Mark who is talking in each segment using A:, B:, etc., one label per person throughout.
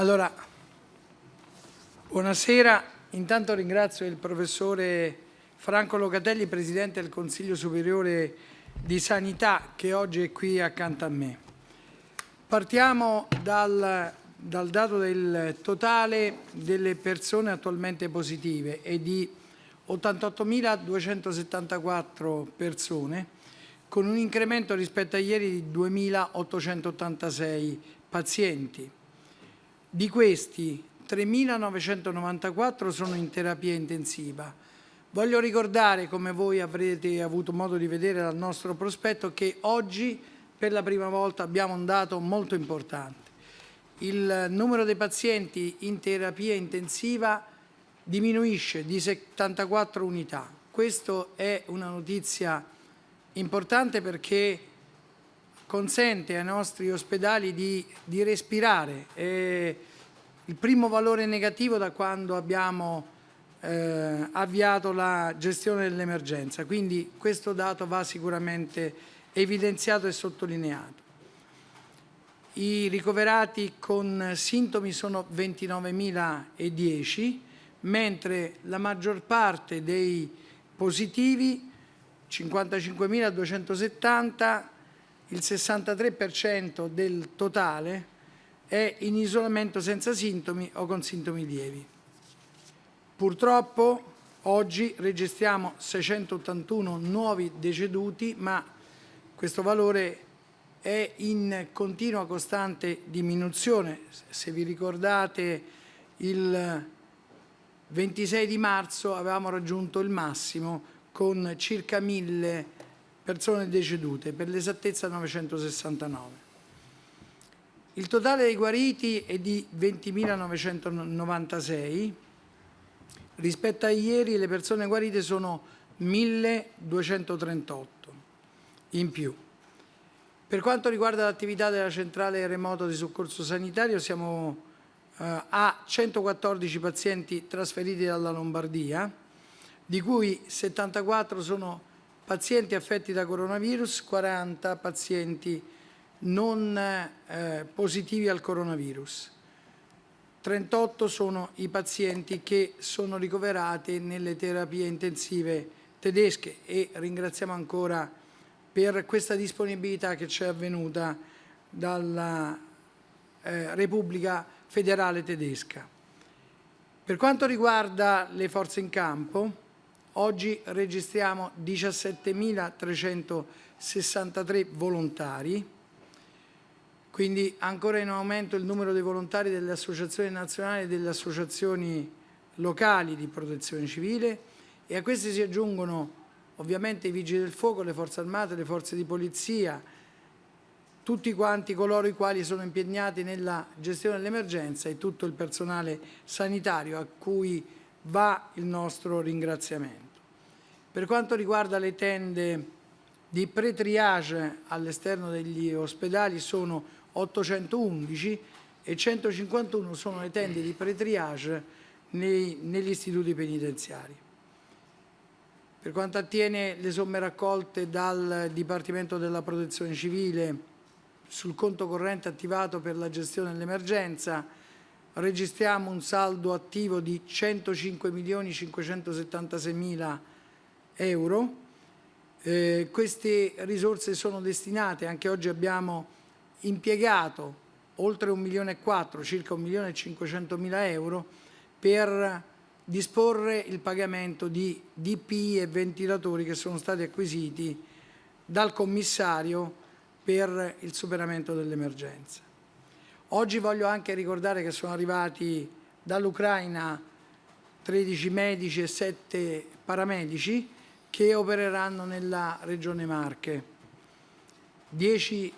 A: Allora, buonasera. Intanto ringrazio il professore Franco Locatelli, Presidente del Consiglio Superiore di Sanità, che oggi è qui accanto a me. Partiamo dal, dal dato del totale delle persone attualmente positive e di 88.274 persone, con un incremento rispetto a ieri di 2.886 pazienti. Di questi 3.994 sono in terapia intensiva. Voglio ricordare, come voi avrete avuto modo di vedere dal nostro prospetto, che oggi per la prima volta abbiamo un dato molto importante. Il numero dei pazienti in terapia intensiva diminuisce di 74 unità. Questa è una notizia importante perché consente ai nostri ospedali di, di respirare. È il primo valore negativo da quando abbiamo eh, avviato la gestione dell'emergenza, quindi questo dato va sicuramente evidenziato e sottolineato. I ricoverati con sintomi sono 29.010, mentre la maggior parte dei positivi, 55.270, il 63% del totale è in isolamento senza sintomi o con sintomi lievi. Purtroppo oggi registriamo 681 nuovi deceduti, ma questo valore è in continua costante diminuzione. Se vi ricordate il 26 di marzo avevamo raggiunto il massimo con circa 1000 persone decedute, per l'esattezza 969. Il totale dei guariti è di 20.996, rispetto a ieri le persone guarite sono 1.238 in più. Per quanto riguarda l'attività della centrale remoto di soccorso sanitario siamo eh, a 114 pazienti trasferiti dalla Lombardia, di cui 74 sono pazienti affetti da coronavirus, 40 pazienti non eh, positivi al coronavirus. 38 sono i pazienti che sono ricoverati nelle terapie intensive tedesche e ringraziamo ancora per questa disponibilità che ci è avvenuta dalla eh, Repubblica Federale Tedesca. Per quanto riguarda le forze in campo, Oggi registriamo 17.363 volontari, quindi ancora in aumento il numero dei volontari delle associazioni nazionali e delle associazioni locali di protezione civile e a questi si aggiungono ovviamente i vigili del fuoco, le forze armate, le forze di polizia, tutti quanti coloro i quali sono impegnati nella gestione dell'emergenza e tutto il personale sanitario a cui va il nostro ringraziamento. Per quanto riguarda le tende di pre-triage all'esterno degli ospedali sono 811 e 151 sono le tende di pre-triage negli istituti penitenziari. Per quanto attiene le somme raccolte dal Dipartimento della Protezione Civile sul conto corrente attivato per la gestione dell'emergenza, registriamo un saldo attivo di 105 milioni 576 mila euro. Eh, queste risorse sono destinate, anche oggi abbiamo impiegato oltre un milione e quattro, circa un milione e 500 mila euro per disporre il pagamento di DPI e ventilatori che sono stati acquisiti dal commissario per il superamento dell'emergenza. Oggi voglio anche ricordare che sono arrivati dall'Ucraina 13 medici e 7 paramedici che opereranno nella regione Marche. 10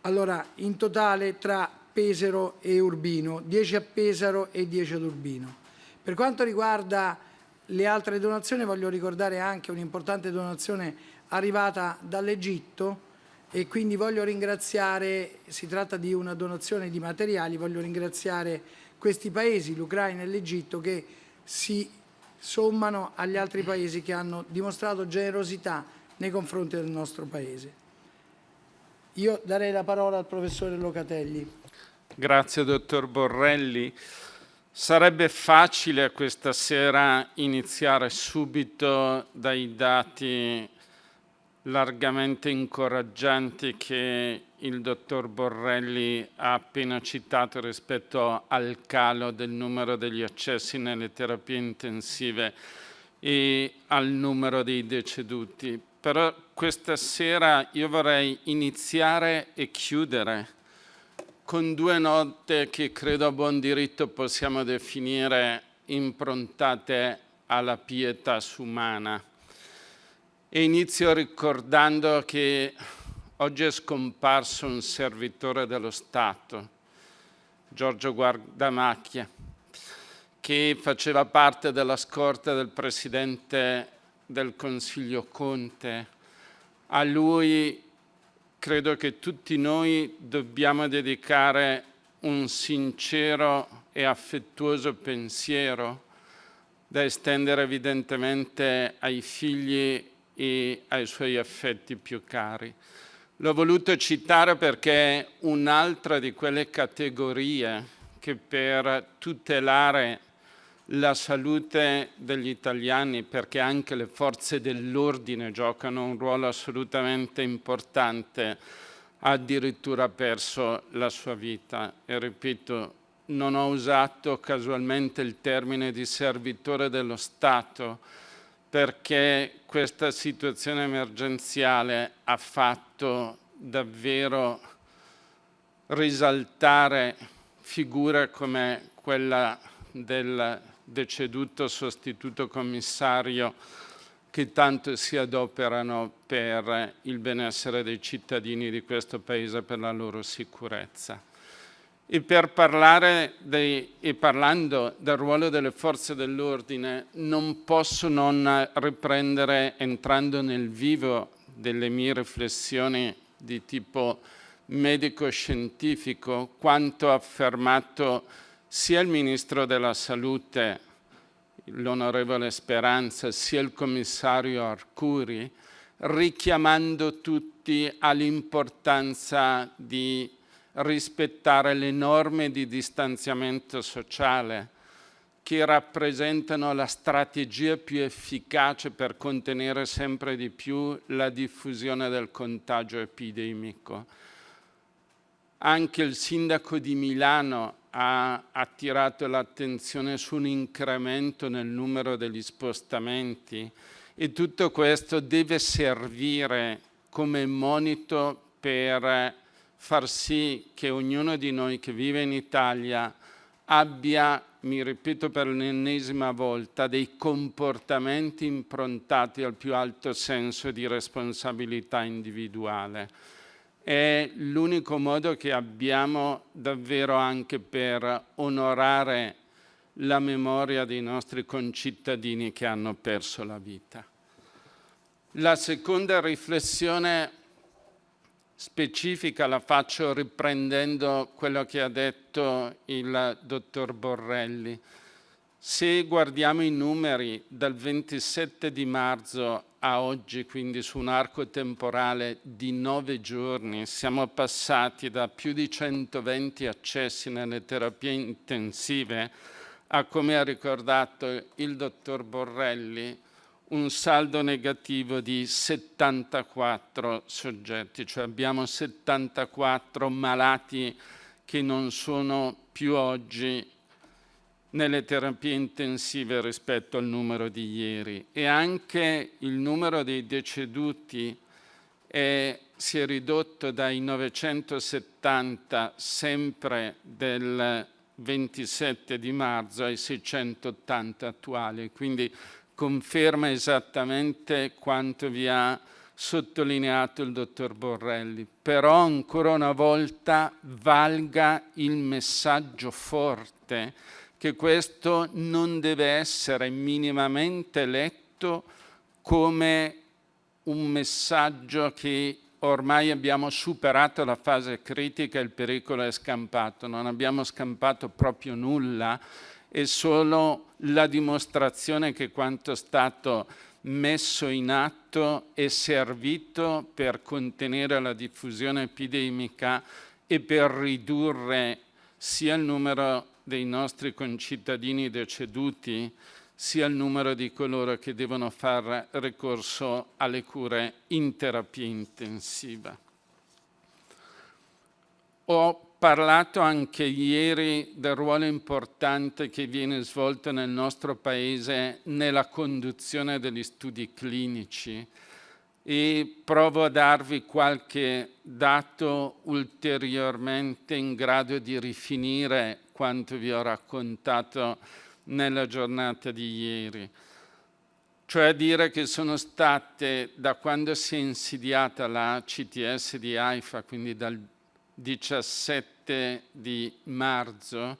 A: allora in totale tra Pesaro e Urbino, 10 a Pesaro e 10 ad Urbino. Per quanto riguarda le altre donazioni voglio ricordare anche un'importante donazione arrivata dall'Egitto e quindi voglio ringraziare, si tratta di una donazione di materiali, voglio ringraziare questi paesi, l'Ucraina e l'Egitto, che si sommano agli altri paesi che hanno dimostrato generosità nei confronti del nostro paese. Io darei la parola al professore Locatelli.
B: Grazie, dottor Borrelli. Sarebbe facile questa sera iniziare subito dai dati largamente incoraggianti che il dottor Borrelli ha appena citato rispetto al calo del numero degli accessi nelle terapie intensive e al numero dei deceduti. Però questa sera io vorrei iniziare e chiudere con due note che credo a buon diritto possiamo definire improntate alla pietà umana. E inizio ricordando che oggi è scomparso un servitore dello Stato, Giorgio Guardamacchia, che faceva parte della scorta del Presidente del Consiglio Conte. A lui credo che tutti noi dobbiamo dedicare un sincero e affettuoso pensiero da estendere evidentemente ai figli e ai suoi affetti più cari. L'ho voluto citare perché è un'altra di quelle categorie che per tutelare la salute degli italiani perché anche le forze dell'ordine giocano un ruolo assolutamente importante, ha addirittura perso la sua vita. E ripeto, non ho usato casualmente il termine di servitore dello Stato perché questa situazione emergenziale ha fatto davvero risaltare figure come quella del deceduto sostituto commissario che tanto si adoperano per il benessere dei cittadini di questo Paese, per la loro sicurezza. E per parlare dei, e parlando del ruolo delle forze dell'ordine non posso non riprendere, entrando nel vivo delle mie riflessioni di tipo medico-scientifico, quanto affermato sia il Ministro della Salute, l'onorevole Speranza, sia il commissario Arcuri, richiamando tutti all'importanza di rispettare le norme di distanziamento sociale che rappresentano la strategia più efficace per contenere sempre di più la diffusione del contagio epidemico. Anche il sindaco di Milano ha attirato l'attenzione su un incremento nel numero degli spostamenti e tutto questo deve servire come monito per far sì che ognuno di noi che vive in Italia abbia, mi ripeto per l'ennesima volta, dei comportamenti improntati al più alto senso di responsabilità individuale è l'unico modo che abbiamo davvero anche per onorare la memoria dei nostri concittadini che hanno perso la vita. La seconda riflessione specifica la faccio riprendendo quello che ha detto il dottor Borrelli. Se guardiamo i numeri dal 27 di marzo a oggi, quindi su un arco temporale di nove giorni, siamo passati da più di 120 accessi nelle terapie intensive a, come ha ricordato il dottor Borrelli, un saldo negativo di 74 soggetti, cioè abbiamo 74 malati che non sono più oggi nelle terapie intensive rispetto al numero di ieri. E anche il numero dei deceduti è, si è ridotto dai 970 sempre del 27 di marzo ai 680 attuali, quindi conferma esattamente quanto vi ha sottolineato il dottor Borrelli. Però ancora una volta valga il messaggio forte che questo non deve essere minimamente letto come un messaggio che ormai abbiamo superato la fase critica il pericolo è scampato. Non abbiamo scampato proprio nulla, è solo la dimostrazione che quanto stato messo in atto è servito per contenere la diffusione epidemica e per ridurre sia il numero dei nostri concittadini deceduti, sia il numero di coloro che devono fare ricorso alle cure in terapia intensiva. Ho parlato anche ieri del ruolo importante che viene svolto nel nostro Paese nella conduzione degli studi clinici e provo a darvi qualche dato ulteriormente in grado di rifinire quanto vi ho raccontato nella giornata di ieri. Cioè dire che sono state, da quando si è insediata la CTS di AIFA, quindi dal 17 7 di marzo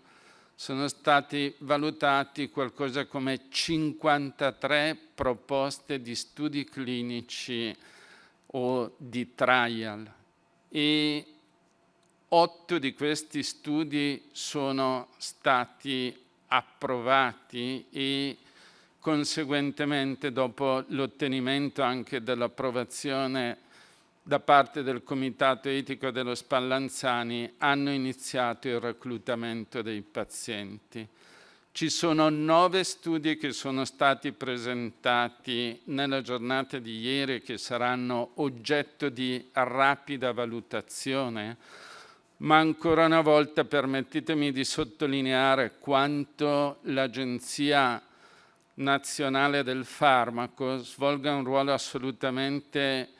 B: sono stati valutati qualcosa come 53 proposte di studi clinici o di trial. E otto di questi studi sono stati approvati e conseguentemente dopo l'ottenimento anche dell'approvazione da parte del Comitato Etico dello Spallanzani hanno iniziato il reclutamento dei pazienti. Ci sono nove studi che sono stati presentati nella giornata di ieri che saranno oggetto di rapida valutazione, ma ancora una volta permettetemi di sottolineare quanto l'Agenzia Nazionale del Farmaco svolga un ruolo assolutamente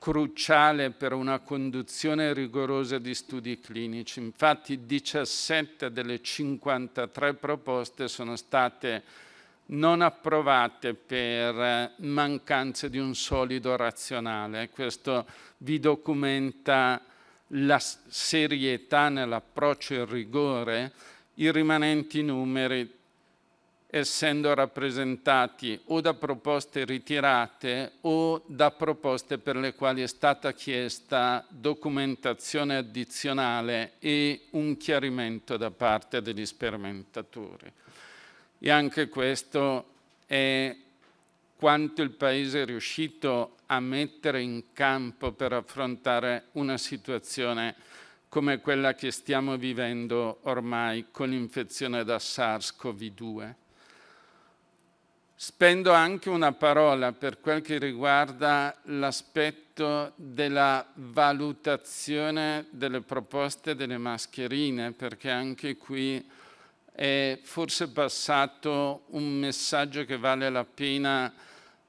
B: cruciale per una conduzione rigorosa di studi clinici. Infatti 17 delle 53 proposte sono state non approvate per mancanza di un solido razionale. Questo vi documenta la serietà nell'approccio e il rigore. I rimanenti numeri essendo rappresentati o da proposte ritirate o da proposte per le quali è stata chiesta documentazione addizionale e un chiarimento da parte degli sperimentatori. E anche questo è quanto il Paese è riuscito a mettere in campo per affrontare una situazione come quella che stiamo vivendo ormai con l'infezione da SARS-CoV-2. Spendo anche una parola per quel che riguarda l'aspetto della valutazione delle proposte delle mascherine, perché anche qui è forse passato un messaggio che vale la pena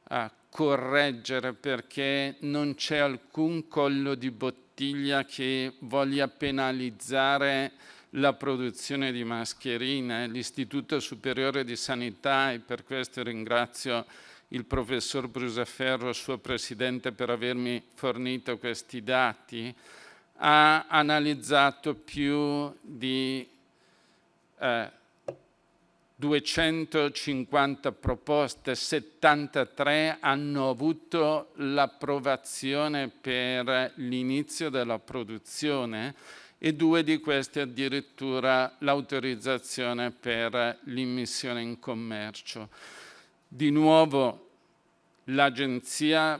B: uh, correggere, perché non c'è alcun collo di bottiglia che voglia penalizzare la produzione di mascherine. L'Istituto Superiore di Sanità, e per questo ringrazio il professor Brusaferro, suo presidente, per avermi fornito questi dati, ha analizzato più di eh, 250 proposte, 73 hanno avuto l'approvazione per l'inizio della produzione e due di questi addirittura l'autorizzazione per l'immissione in commercio. Di nuovo l'agenzia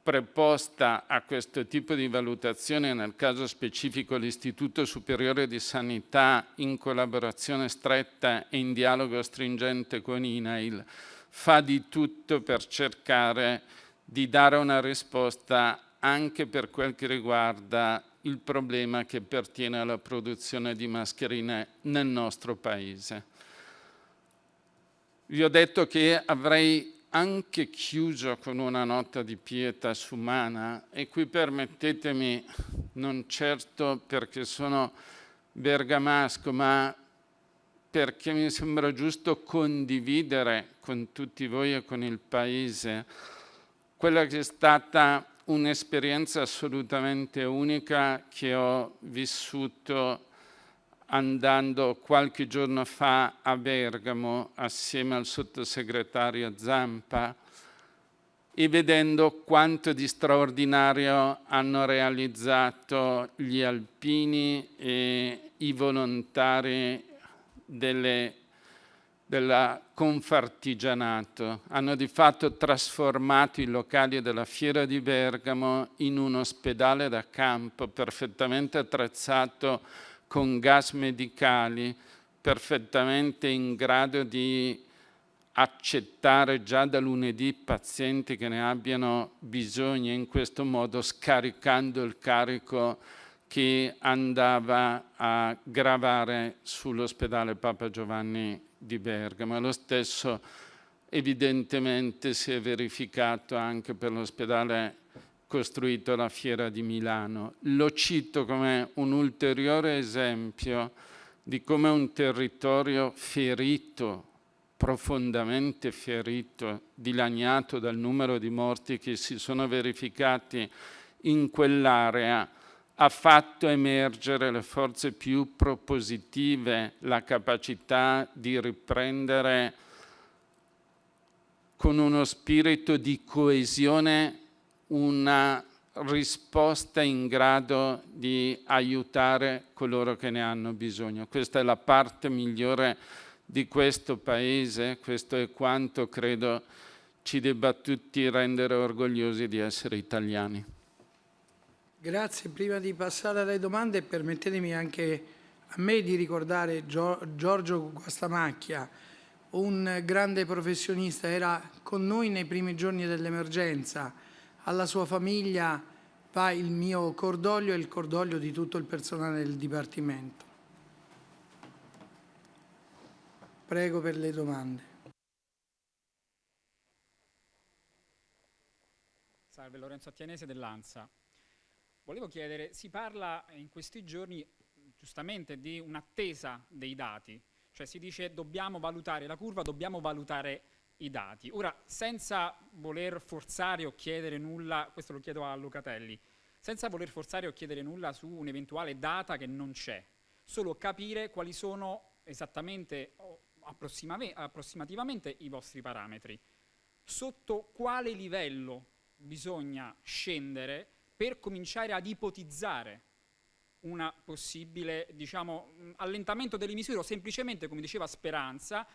B: preposta a questo tipo di valutazione, nel caso specifico l'Istituto Superiore di Sanità, in collaborazione stretta e in dialogo stringente con INAIL, fa di tutto per cercare di dare una risposta anche per quel che riguarda il problema che pertiene alla produzione di mascherine nel nostro Paese. Vi ho detto che avrei anche chiuso con una nota di pietas umana e qui permettetemi, non certo perché sono bergamasco, ma perché mi sembra giusto condividere con tutti voi e con il Paese quella che è stata un'esperienza assolutamente unica che ho vissuto andando qualche giorno fa a Bergamo assieme al sottosegretario Zampa e vedendo quanto di straordinario hanno realizzato gli alpini e i volontari delle del Confartigianato. Hanno di fatto trasformato i locali della Fiera di Bergamo in un ospedale da campo perfettamente attrezzato con gas medicali perfettamente in grado di accettare già da lunedì pazienti che ne abbiano bisogno, in questo modo scaricando il carico che andava a gravare sull'ospedale Papa Giovanni di Bergamo. Lo stesso evidentemente si è verificato anche per l'ospedale costruito alla Fiera di Milano. Lo cito come un ulteriore esempio di come un territorio ferito, profondamente ferito, dilaniato dal numero di morti che si sono verificati in quell'area, ha fatto emergere le forze più propositive, la capacità di riprendere con uno spirito di coesione una risposta in grado di aiutare coloro che ne hanno bisogno. Questa è la parte migliore di questo Paese, questo è quanto credo ci debba tutti rendere orgogliosi di essere italiani.
A: Grazie, prima di passare alle domande permettetemi anche a me di ricordare Giorgio Guastamacchia, un grande professionista, era con noi nei primi giorni dell'emergenza, alla sua famiglia va il mio cordoglio e il cordoglio di tutto il personale del Dipartimento. Prego per le domande.
C: Salve, Lorenzo Attianese dell'ANSA. Volevo chiedere, si parla in questi giorni giustamente di un'attesa dei dati, cioè si dice dobbiamo valutare la curva, dobbiamo valutare i dati. Ora, senza voler forzare o chiedere nulla, questo lo chiedo a Lucatelli, senza voler forzare o chiedere nulla su un'eventuale data che non c'è, solo capire quali sono esattamente o approssimativamente i vostri parametri. Sotto quale livello bisogna scendere per cominciare ad ipotizzare un possibile diciamo, allentamento delle misure o semplicemente, come diceva Speranza,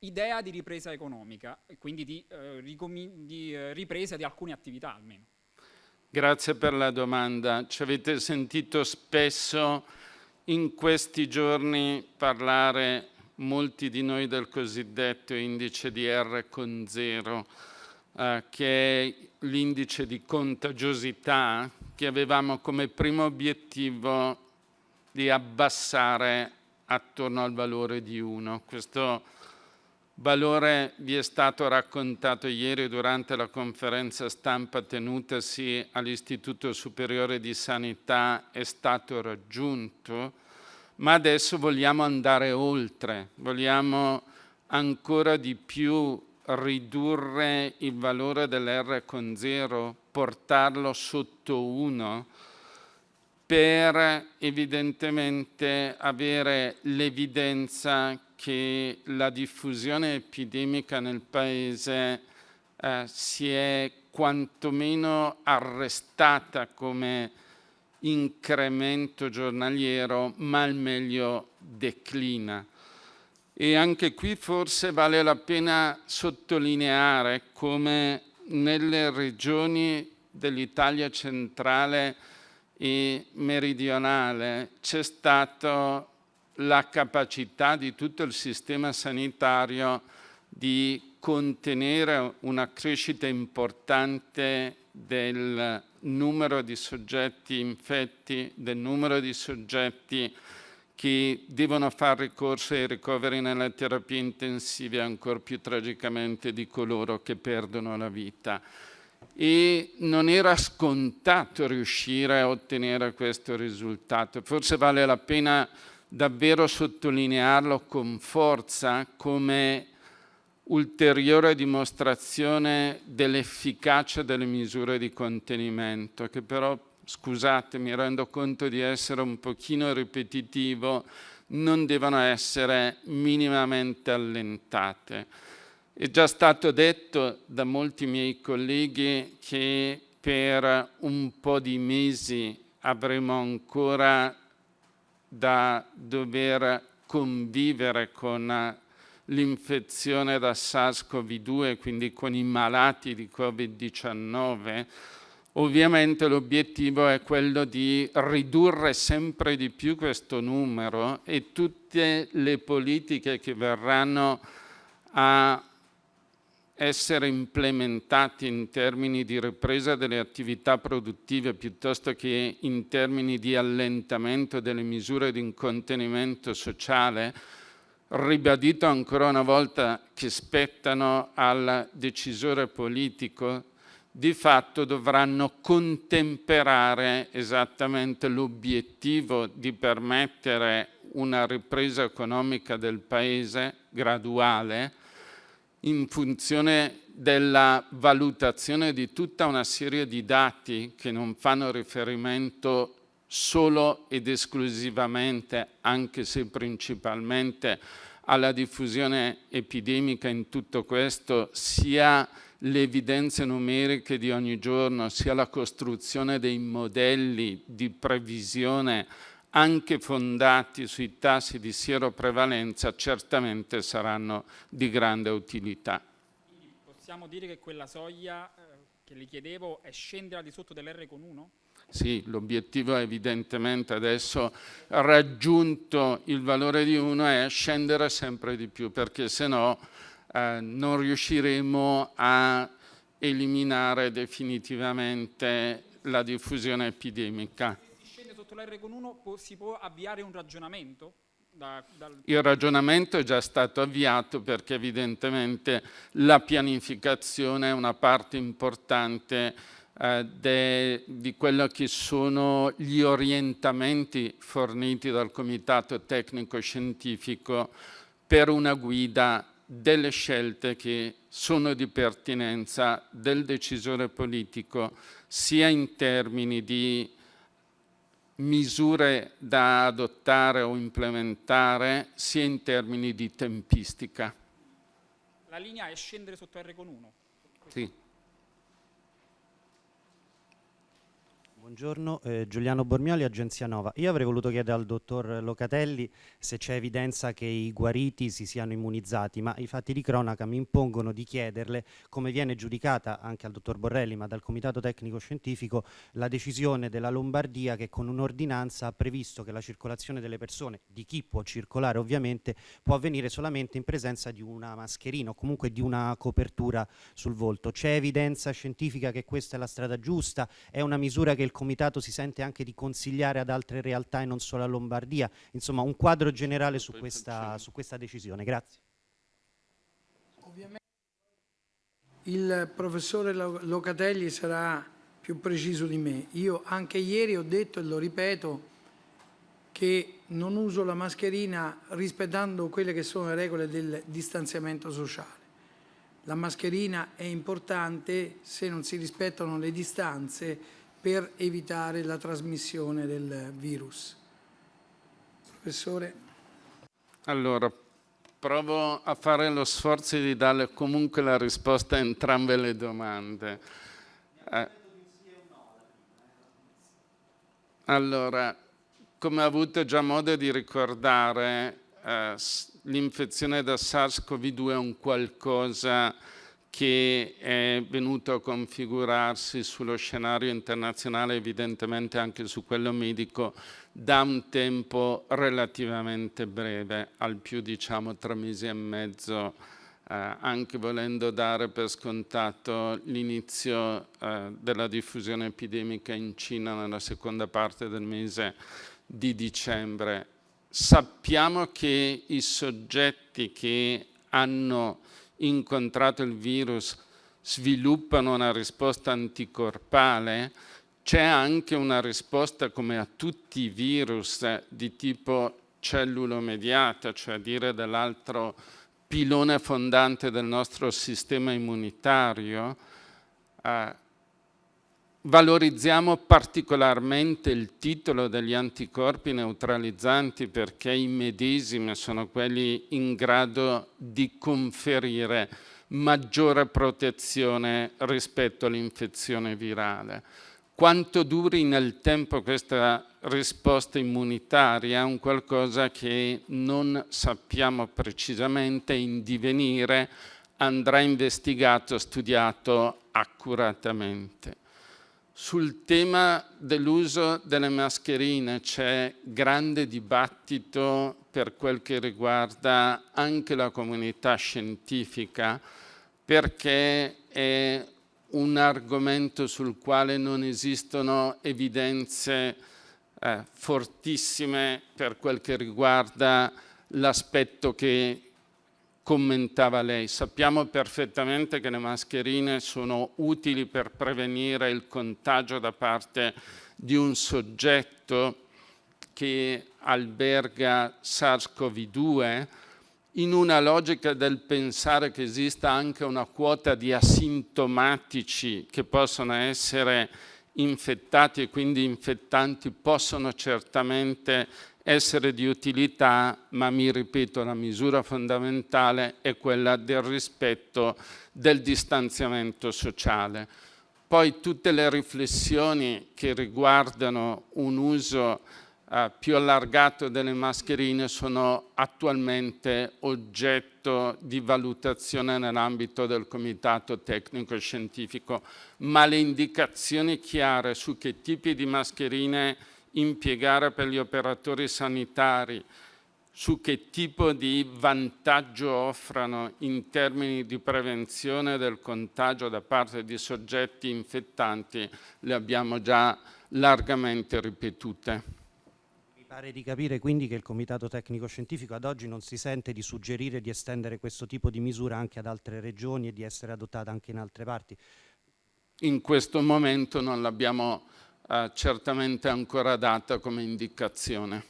C: idea di ripresa economica e quindi di, eh, di eh, ripresa di alcune attività almeno.
B: Grazie per la domanda. Ci avete sentito spesso in questi giorni parlare molti di noi del cosiddetto indice di R con zero, eh, che è l'indice di contagiosità che avevamo come primo obiettivo di abbassare attorno al valore di 1. Questo valore vi è stato raccontato ieri durante la conferenza stampa tenutasi all'Istituto Superiore di Sanità, è stato raggiunto, ma adesso vogliamo andare oltre, vogliamo ancora di più ridurre il valore dell'R con 0, portarlo sotto 1, per evidentemente avere l'evidenza che la diffusione epidemica nel Paese eh, si è quantomeno arrestata come incremento giornaliero, ma al meglio declina. E anche qui forse vale la pena sottolineare come nelle regioni dell'Italia centrale e meridionale c'è stata la capacità di tutto il sistema sanitario di contenere una crescita importante del numero di soggetti infetti, del numero di soggetti che devono fare ricorso ai ricoveri nelle terapie intensive ancora più tragicamente di coloro che perdono la vita. E non era scontato riuscire a ottenere questo risultato. Forse vale la pena davvero sottolinearlo con forza come ulteriore dimostrazione dell'efficacia delle misure di contenimento, che però, scusate, mi rendo conto di essere un pochino ripetitivo, non devono essere minimamente allentate. È già stato detto da molti miei colleghi che per un po' di mesi avremo ancora da dover convivere con l'infezione da SARS-CoV-2, quindi con i malati di Covid-19, Ovviamente l'obiettivo è quello di ridurre sempre di più questo numero e tutte le politiche che verranno a essere implementati in termini di ripresa delle attività produttive piuttosto che in termini di allentamento delle misure di contenimento sociale, ribadito ancora una volta che spettano al decisore politico, di fatto dovranno contemperare esattamente l'obiettivo di permettere una ripresa economica del Paese graduale in funzione della valutazione di tutta una serie di dati che non fanno riferimento solo ed esclusivamente, anche se principalmente, alla diffusione epidemica in tutto questo, sia le evidenze numeriche di ogni giorno, sia la costruzione dei modelli di previsione anche fondati sui tassi di sieroprevalenza, certamente saranno di grande utilità.
C: Quindi possiamo dire che quella soglia eh, che le chiedevo è scendere al di sotto dell'R con 1?
B: Sì, l'obiettivo è evidentemente adesso raggiunto il valore di 1 è scendere sempre di più perché se no eh, non riusciremo a eliminare definitivamente la diffusione epidemica
C: sotto l'R con 1 si può avviare un ragionamento? Da, dal...
B: Il ragionamento è già stato avviato perché evidentemente la pianificazione è una parte importante eh, de, di quello che sono gli orientamenti forniti dal Comitato Tecnico Scientifico per una guida delle scelte che sono di pertinenza del decisore politico sia in termini di misure da adottare o implementare sia in termini di tempistica.
C: La linea è scendere sotto R con 1?
B: Sì.
D: Buongiorno, eh, Giuliano Bormioli, Agenzia Nova. Io avrei voluto chiedere al dottor Locatelli se c'è evidenza che i guariti si siano immunizzati, ma i fatti di cronaca mi impongono di chiederle come viene giudicata anche al dottor Borrelli, ma dal Comitato Tecnico Scientifico, la decisione della Lombardia che con un'ordinanza ha previsto che la circolazione delle persone, di chi può circolare ovviamente, può avvenire solamente in presenza di una mascherina o comunque di una copertura sul volto. C'è evidenza scientifica che questa è la strada giusta? È una misura che il comitato si sente anche di consigliare ad altre realtà e non solo a Lombardia? Insomma, un quadro generale su questa, su questa decisione. Grazie.
A: Ovviamente il professore Locatelli sarà più preciso di me. Io anche ieri ho detto e lo ripeto che non uso la mascherina rispettando quelle che sono le regole del distanziamento sociale. La mascherina è importante se non si rispettano le distanze per evitare la trasmissione del virus. Professore?
B: Allora, provo a fare lo sforzo di dare comunque la risposta a entrambe le domande. Eh, allora, come ho avuto già modo di ricordare, eh, l'infezione da SARS-CoV-2 è un qualcosa che è venuto a configurarsi sullo scenario internazionale, evidentemente anche su quello medico, da un tempo relativamente breve, al più diciamo tre mesi e mezzo, eh, anche volendo dare per scontato l'inizio eh, della diffusione epidemica in Cina nella seconda parte del mese di dicembre. Sappiamo che i soggetti che hanno incontrato il virus sviluppano una risposta anticorpale, c'è anche una risposta come a tutti i virus di tipo cellulo mediata, cioè dire dell'altro pilone fondante del nostro sistema immunitario, eh, Valorizziamo particolarmente il titolo degli anticorpi neutralizzanti perché i medesimi sono quelli in grado di conferire maggiore protezione rispetto all'infezione virale. Quanto duri nel tempo questa risposta immunitaria è un qualcosa che non sappiamo precisamente in divenire, andrà investigato, studiato accuratamente. Sul tema dell'uso delle mascherine c'è grande dibattito per quel che riguarda anche la comunità scientifica perché è un argomento sul quale non esistono evidenze eh, fortissime per quel che riguarda l'aspetto che commentava lei. Sappiamo perfettamente che le mascherine sono utili per prevenire il contagio da parte di un soggetto che alberga SARS-CoV-2 in una logica del pensare che esista anche una quota di asintomatici che possono essere infettati e quindi infettanti possono certamente essere di utilità, ma mi ripeto, la misura fondamentale è quella del rispetto del distanziamento sociale. Poi tutte le riflessioni che riguardano un uso eh, più allargato delle mascherine sono attualmente oggetto di valutazione nell'ambito del Comitato Tecnico Scientifico, ma le indicazioni chiare su che tipi di mascherine impiegare per gli operatori sanitari, su che tipo di vantaggio offrano in termini di prevenzione del contagio da parte di soggetti infettanti, le abbiamo già largamente ripetute.
D: Mi pare di capire quindi che il Comitato Tecnico Scientifico ad oggi non si sente di suggerire di estendere questo tipo di misura anche ad altre regioni e di essere adottata anche in altre parti.
B: In questo momento non l'abbiamo certamente ancora data come indicazione.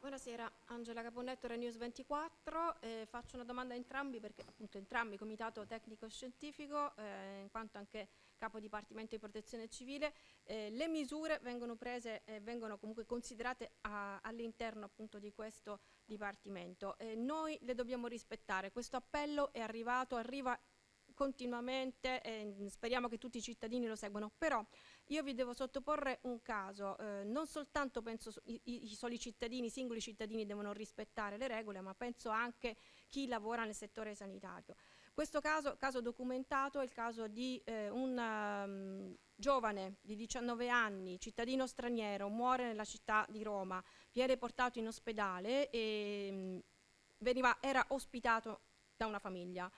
E: Buonasera, Angela Caponnetto, Renews 24. Eh, faccio una domanda a entrambi perché appunto entrambi Comitato Tecnico Scientifico, eh, in quanto anche Capo Dipartimento di Protezione Civile, eh, le misure vengono prese e vengono comunque considerate all'interno appunto di questo Dipartimento. Eh, noi le dobbiamo rispettare, questo appello è arrivato, arriva continuamente e speriamo che tutti i cittadini lo seguano, però io vi devo sottoporre un caso, eh, non soltanto penso i, i, soli cittadini, i singoli cittadini devono rispettare le regole, ma penso anche chi lavora nel settore sanitario. Questo caso, caso documentato, è il caso di eh, un um, giovane di 19 anni, cittadino straniero, muore nella città di Roma, viene portato in ospedale e um, veniva, era ospitato da una famiglia.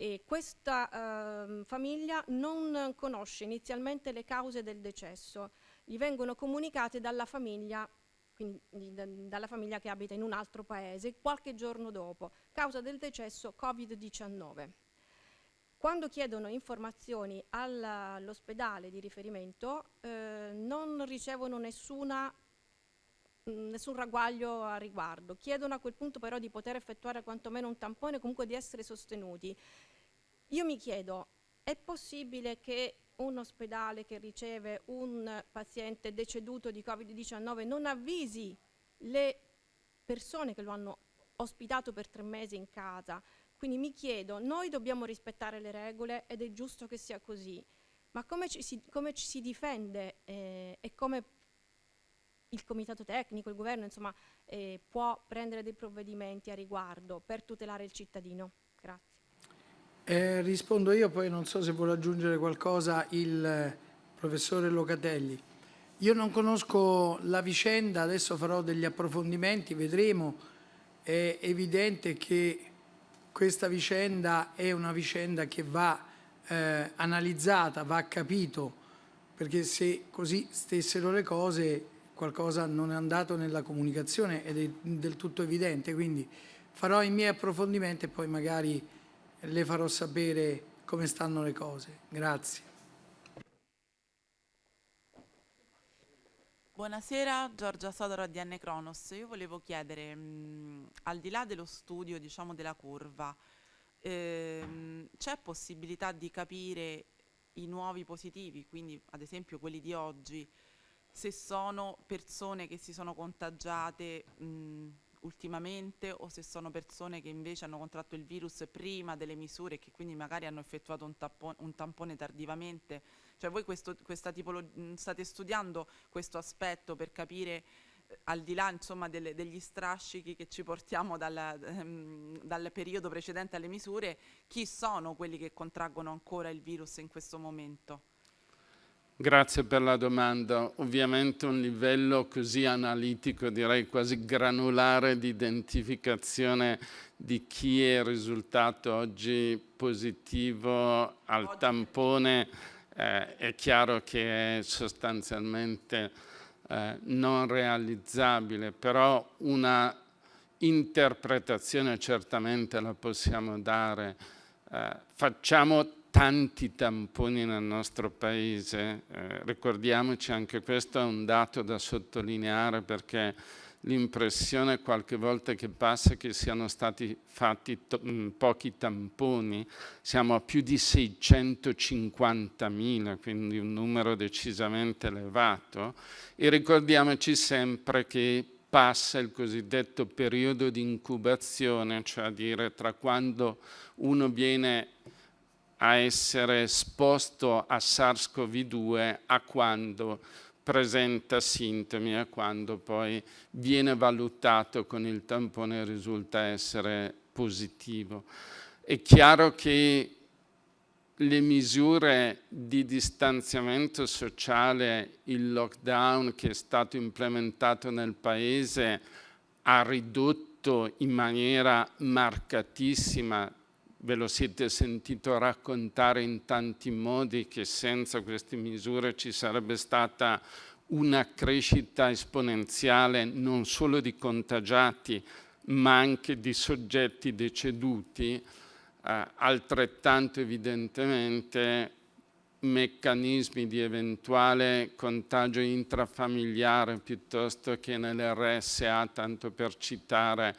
E: E questa eh, famiglia non conosce inizialmente le cause del decesso, gli vengono comunicate dalla famiglia, quindi da, dalla famiglia che abita in un altro paese, qualche giorno dopo, causa del decesso Covid-19. Quando chiedono informazioni all'ospedale di riferimento eh, non ricevono nessuna nessun ragguaglio a riguardo. Chiedono a quel punto però di poter effettuare quantomeno un tampone, comunque di essere sostenuti. Io mi chiedo, è possibile che un ospedale che riceve un paziente deceduto di Covid-19 non avvisi le persone che lo hanno ospitato per tre mesi in casa? Quindi mi chiedo, noi dobbiamo rispettare le regole ed è giusto che sia così, ma come ci si, come ci si difende eh, e come il comitato tecnico, il governo, insomma, eh, può prendere dei provvedimenti a riguardo per tutelare il cittadino? Grazie.
A: Eh, rispondo io, poi non so se vuole aggiungere qualcosa il professore Locatelli. Io non conosco la vicenda, adesso farò degli approfondimenti, vedremo. È evidente che questa vicenda è una vicenda che va eh, analizzata, va capito, perché se così stessero le cose qualcosa non è andato nella comunicazione ed è del tutto evidente, quindi farò i miei approfondimenti e poi magari le farò sapere come stanno le cose. Grazie.
F: Buonasera, Giorgia Sodoro di N Cronos. Io volevo chiedere, mh, al di là dello studio diciamo, della curva, ehm, c'è possibilità di capire i nuovi positivi, quindi ad esempio quelli di oggi, se sono persone che si sono contagiate mh, ultimamente o se sono persone che invece hanno contratto il virus prima delle misure e che quindi magari hanno effettuato un, tampone, un tampone tardivamente. Cioè voi questo, tipologia, state studiando questo aspetto per capire al di là insomma, delle, degli strascichi che ci portiamo dal, ehm, dal, periodo precedente alle misure, chi sono quelli che contraggono ancora il virus in questo momento?
B: Grazie per la domanda. Ovviamente un livello così analitico, direi quasi granulare di identificazione di chi è risultato oggi positivo al tampone eh, è chiaro che è sostanzialmente eh, non realizzabile, però una interpretazione certamente la possiamo dare. Eh, facciamo tanti tamponi nel nostro paese, eh, ricordiamoci anche questo è un dato da sottolineare perché l'impressione qualche volta che passa che siano stati fatti mm, pochi tamponi, siamo a più di 650.000, quindi un numero decisamente elevato e ricordiamoci sempre che passa il cosiddetto periodo di incubazione, cioè a dire tra quando uno viene a essere esposto a SARS-CoV-2 a quando presenta sintomi e quando poi viene valutato con il tampone risulta essere positivo. È chiaro che le misure di distanziamento sociale, il lockdown che è stato implementato nel Paese ha ridotto in maniera marcatissima ve lo siete sentito raccontare in tanti modi che senza queste misure ci sarebbe stata una crescita esponenziale non solo di contagiati ma anche di soggetti deceduti, eh, altrettanto evidentemente meccanismi di eventuale contagio intrafamiliare piuttosto che nell'RSA, tanto per citare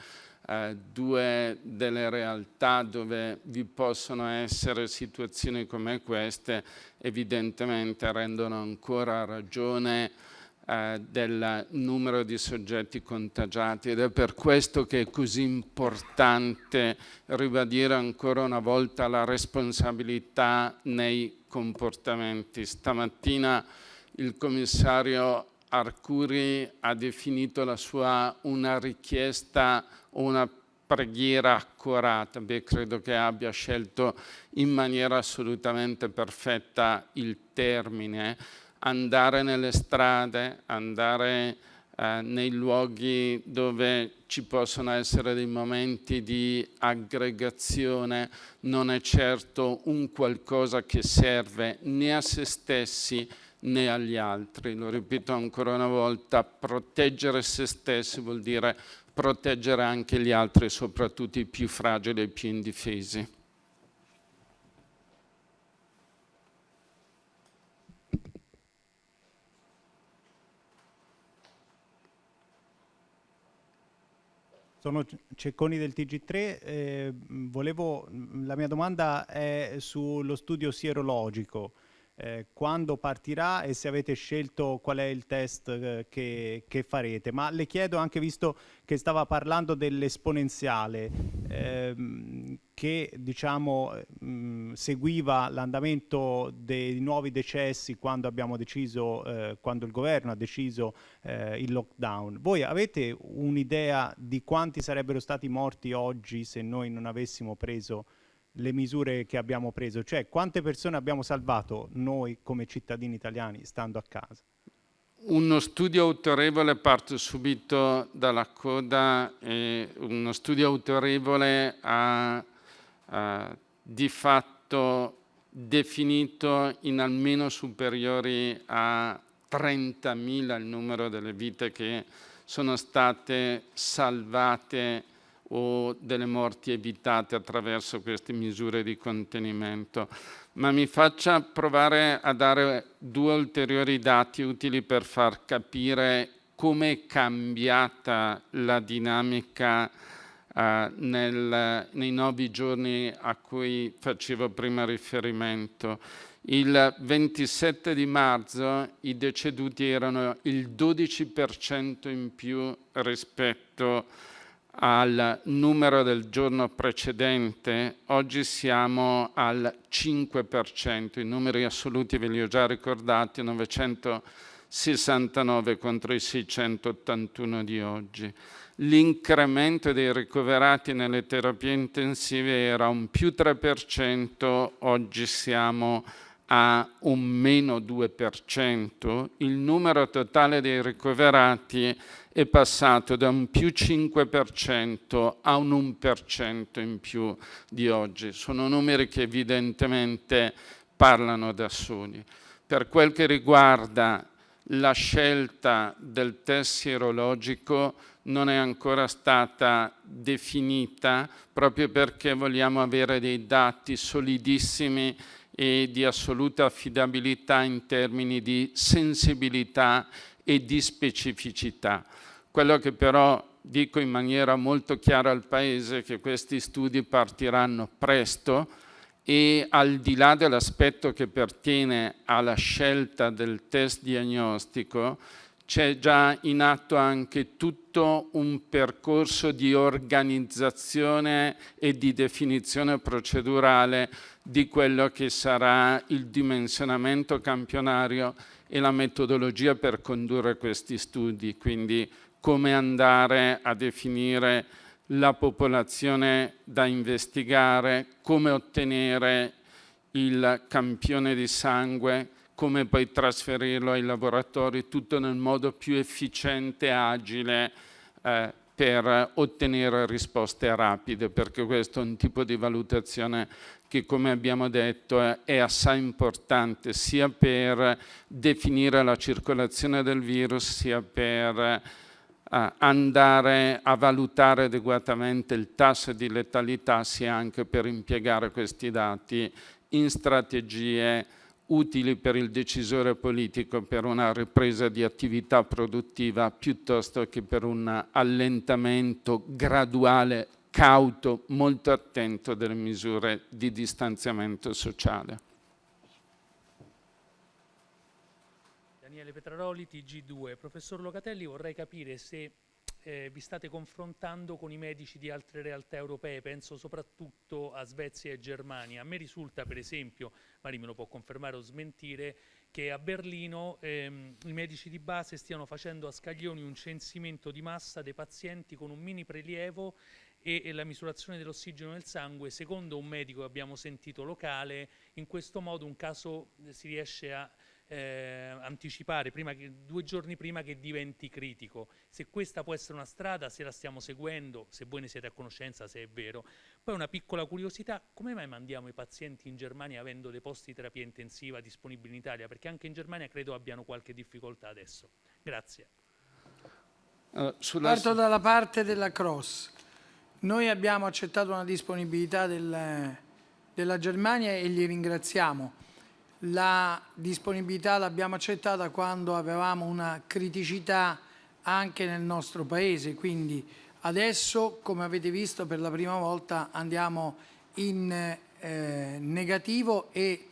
B: eh, due delle realtà dove vi possono essere situazioni come queste evidentemente rendono ancora ragione eh, del numero di soggetti contagiati ed è per questo che è così importante ribadire ancora una volta la responsabilità nei comportamenti. Stamattina il commissario Arcuri ha definito la sua una richiesta o una preghiera accurata. Beh, credo che abbia scelto in maniera assolutamente perfetta il termine. Andare nelle strade, andare eh, nei luoghi dove ci possono essere dei momenti di aggregazione non è certo un qualcosa che serve né a se stessi né agli altri. Lo ripeto ancora una volta, proteggere se stessi vuol dire proteggere anche gli altri, soprattutto i più fragili e i più indifesi.
G: Sono Cecconi del TG3, eh, volevo, la mia domanda è sullo studio sierologico eh, quando partirà e se avete scelto qual è il test eh, che, che, farete. Ma le chiedo anche, visto che stava parlando dell'esponenziale, ehm, che diciamo, mh, mm, seguiva l'andamento dei nuovi decessi quando deciso, eh, quando il governo ha deciso eh, il lockdown. Voi avete un'idea di quanti sarebbero stati morti oggi se noi non avessimo preso le misure che abbiamo preso, cioè quante persone abbiamo salvato noi come cittadini italiani stando a casa.
B: Uno studio autorevole, parto subito dalla coda, eh, uno studio autorevole ha, ha di fatto definito in almeno superiori a 30.000 il numero delle vite che sono state salvate o delle morti evitate attraverso queste misure di contenimento, ma mi faccia provare a dare due ulteriori dati utili per far capire come è cambiata la dinamica eh, nel, nei nove giorni a cui facevo prima riferimento. Il 27 di marzo i deceduti erano il 12% in più rispetto a al numero del giorno precedente, oggi siamo al 5%, i numeri assoluti ve li ho già ricordati, 900 69 contro i 681 di oggi. L'incremento dei ricoverati nelle terapie intensive era un più 3%, oggi siamo a un meno 2%, il numero totale dei ricoverati è passato da un più 5% a un 1% in più di oggi. Sono numeri che evidentemente parlano da soli. Per quel che riguarda la scelta del test sierologico non è ancora stata definita proprio perché vogliamo avere dei dati solidissimi e di assoluta affidabilità in termini di sensibilità e di specificità. Quello che però dico in maniera molto chiara al Paese è che questi studi partiranno presto e al di là dell'aspetto che pertiene alla scelta del test diagnostico, c'è già in atto anche tutto un percorso di organizzazione e di definizione procedurale di quello che sarà il dimensionamento campionario e la metodologia per condurre questi studi, quindi come andare a definire la popolazione da investigare, come ottenere il campione di sangue, come poi trasferirlo ai laboratori, tutto nel modo più efficiente e agile eh, per ottenere risposte rapide, perché questo è un tipo di valutazione che, come abbiamo detto, è assai importante sia per definire la circolazione del virus, sia per eh, andare a valutare adeguatamente il tasso di letalità, sia anche per impiegare questi dati in strategie utili per il decisore politico per una ripresa di attività produttiva piuttosto che per un allentamento graduale, cauto, molto attento delle misure di distanziamento sociale.
H: Daniele Petraroli, TG2. Professor Locatelli, vorrei capire se eh, vi state confrontando con i medici di altre realtà europee, penso soprattutto a Svezia e Germania. A me risulta, per esempio, Mari me lo può confermare o smentire, che a Berlino ehm, i medici di base stiano facendo a scaglioni un censimento di massa dei pazienti con un mini prelievo e, e la misurazione dell'ossigeno nel sangue, secondo un medico che abbiamo sentito locale, in questo modo un caso eh, si riesce a eh, anticipare che, due giorni prima che diventi critico. Se questa può essere una strada, se la stiamo seguendo, se voi ne siete a conoscenza, se è vero. Poi una piccola curiosità, come mai mandiamo i pazienti in Germania avendo dei posti di terapia intensiva disponibili in Italia? Perché anche in Germania credo abbiano qualche difficoltà adesso. Grazie.
A: Uh, Parto dalla parte della cross. Noi abbiamo accettato una disponibilità del, della Germania e li ringraziamo la disponibilità l'abbiamo accettata quando avevamo una criticità anche nel nostro Paese, quindi adesso, come avete visto, per la prima volta andiamo in eh, negativo e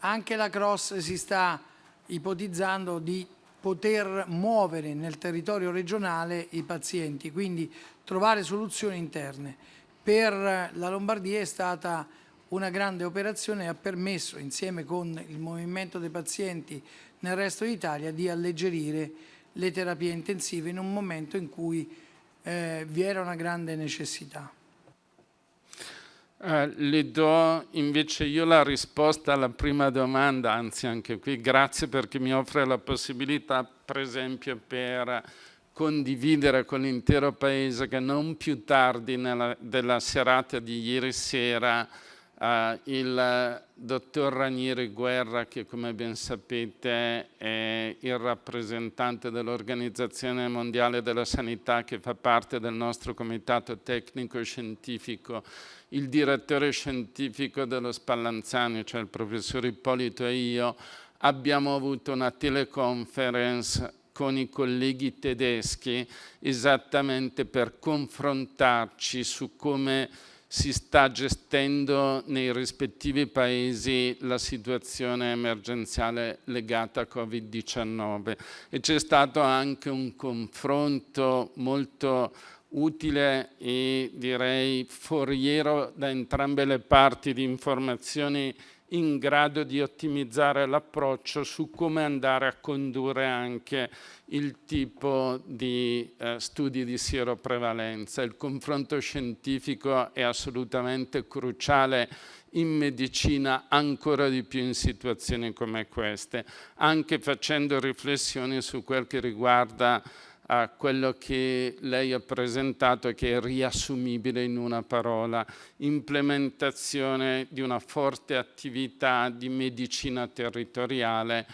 A: anche la Cross si sta ipotizzando di poter muovere nel territorio regionale i pazienti, quindi trovare soluzioni interne. Per la Lombardia è stata una grande operazione ha permesso, insieme con il movimento dei pazienti nel resto d'Italia, di alleggerire le terapie intensive in un momento in cui eh, vi era una grande necessità.
B: Eh, le do invece io la risposta alla prima domanda, anzi anche qui grazie perché mi offre la possibilità per esempio per condividere con l'intero Paese che non più tardi nella, della serata di ieri sera Uh, il dottor Ranieri Guerra, che come ben sapete è il rappresentante dell'Organizzazione Mondiale della Sanità che fa parte del nostro comitato tecnico-scientifico, il direttore scientifico dello Spallanzani, cioè il professor Ippolito e io, abbiamo avuto una teleconference con i colleghi tedeschi esattamente per confrontarci su come si sta gestendo nei rispettivi paesi la situazione emergenziale legata a Covid-19 e c'è stato anche un confronto molto utile e direi foriero da entrambe le parti di informazioni in grado di ottimizzare l'approccio su come andare a condurre anche il tipo di eh, studi di sieroprevalenza. Il confronto scientifico è assolutamente cruciale in medicina ancora di più in situazioni come queste, anche facendo riflessioni su quel che riguarda a quello che lei ha presentato che è riassumibile in una parola, implementazione di una forte attività di medicina territoriale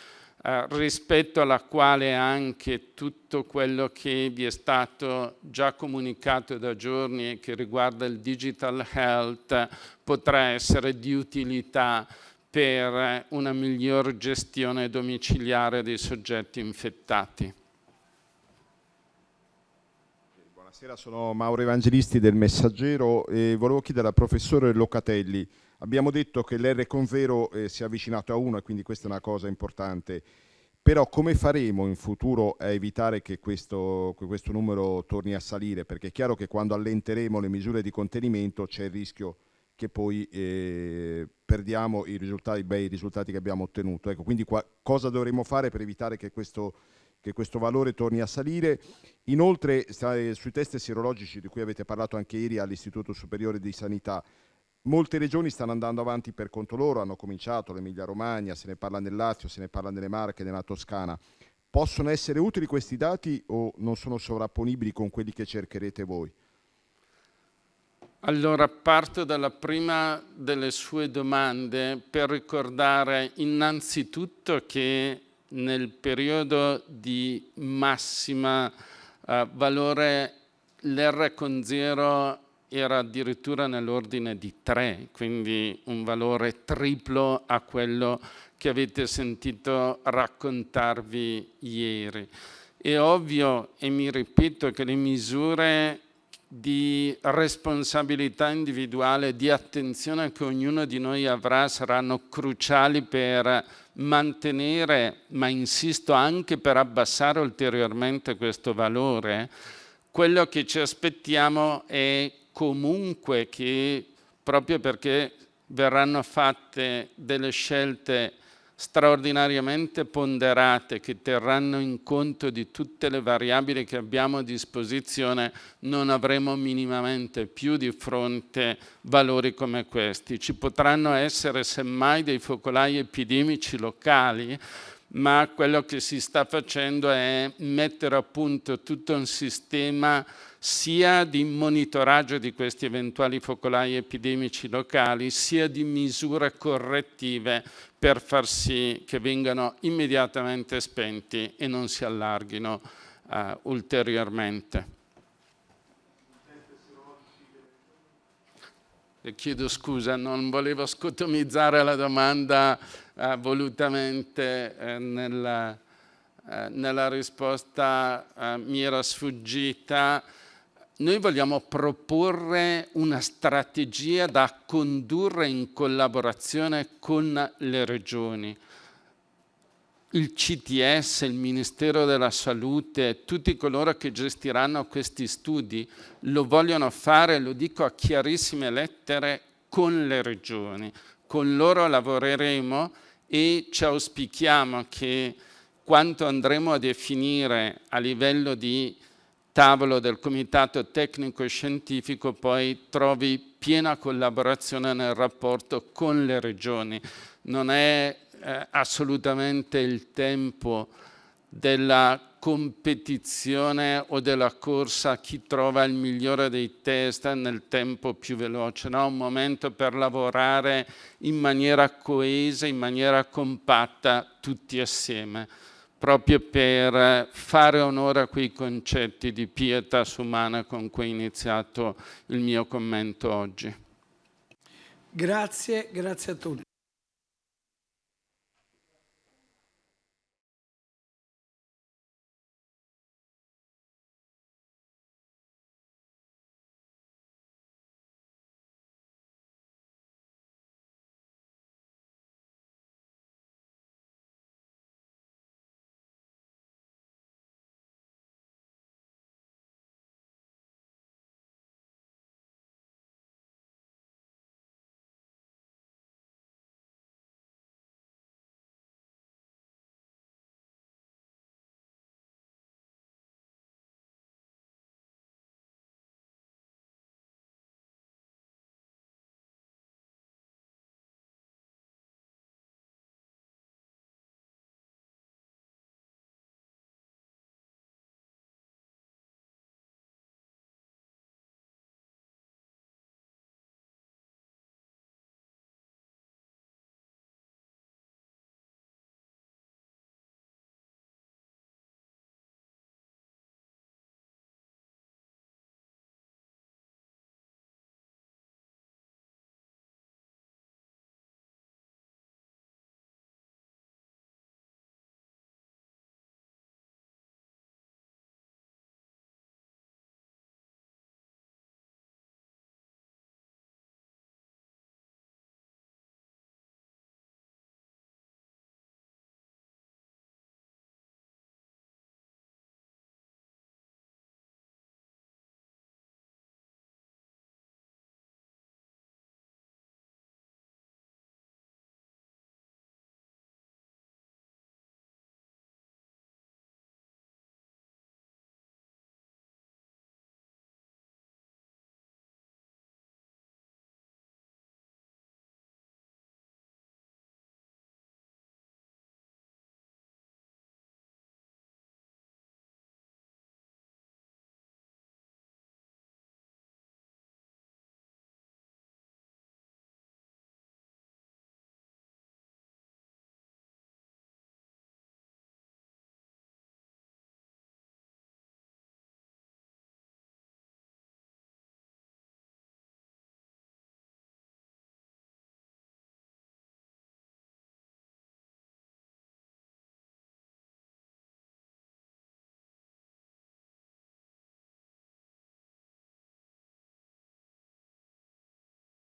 B: eh, rispetto alla quale anche tutto quello che vi è stato già comunicato da giorni e che riguarda il digital health potrà essere di utilità per una miglior gestione domiciliare dei soggetti infettati.
I: Buonasera, sono Mauro Evangelisti del Messaggero e volevo chiedere al professore Locatelli, abbiamo detto che l'R Convero eh, si è avvicinato a 1 e quindi questa è una cosa importante, però come faremo in futuro a evitare che questo, che questo numero torni a salire? Perché è chiaro che quando allenteremo le misure di contenimento c'è il rischio che poi eh, perdiamo i, risultati, i bei risultati che abbiamo ottenuto. Ecco, quindi cosa dovremo fare per evitare che questo che questo valore torni a salire. Inoltre sui test sierologici di cui avete parlato anche ieri all'Istituto Superiore di Sanità, molte regioni stanno andando avanti per conto loro, hanno cominciato l'Emilia Romagna, se ne parla nel Lazio, se ne parla nelle Marche, nella Toscana. Possono essere utili questi dati o non sono sovrapponibili con quelli che cercherete voi?
B: Allora parto dalla prima delle sue domande per ricordare innanzitutto che nel periodo di massima uh, valore l'R con 0 era addirittura nell'ordine di 3, quindi un valore triplo a quello che avete sentito raccontarvi ieri. È ovvio, e mi ripeto, che le misure di responsabilità individuale, di attenzione che ognuno di noi avrà saranno cruciali per mantenere, ma insisto anche per abbassare ulteriormente questo valore. Quello che ci aspettiamo è comunque che, proprio perché verranno fatte delle scelte straordinariamente ponderate che terranno in conto di tutte le variabili che abbiamo a disposizione, non avremo minimamente più di fronte valori come questi. Ci potranno essere semmai dei focolai epidemici locali, ma quello che si sta facendo è mettere a punto tutto un sistema sia di monitoraggio di questi eventuali focolai epidemici locali, sia di misure correttive per far sì che vengano immediatamente spenti e non si allarghino uh, ulteriormente. E chiedo scusa, non volevo scotomizzare la domanda uh, volutamente uh, nella, nella, risposta mi era sfuggita noi vogliamo proporre una strategia da condurre in collaborazione con le regioni. Il CTS, il Ministero della Salute, tutti coloro che gestiranno questi studi lo vogliono fare, lo dico a chiarissime lettere, con le regioni. Con loro lavoreremo e ci auspichiamo che quanto andremo a definire a livello di tavolo del comitato tecnico scientifico poi trovi piena collaborazione nel rapporto con le regioni. Non è eh, assolutamente il tempo della competizione o della corsa chi trova il migliore dei test nel tempo più veloce, no? un momento per lavorare in maniera coesa, in maniera compatta tutti assieme proprio per fare onore a quei concetti di pietà umana con cui ho iniziato il mio commento oggi.
A: Grazie, grazie a tutti.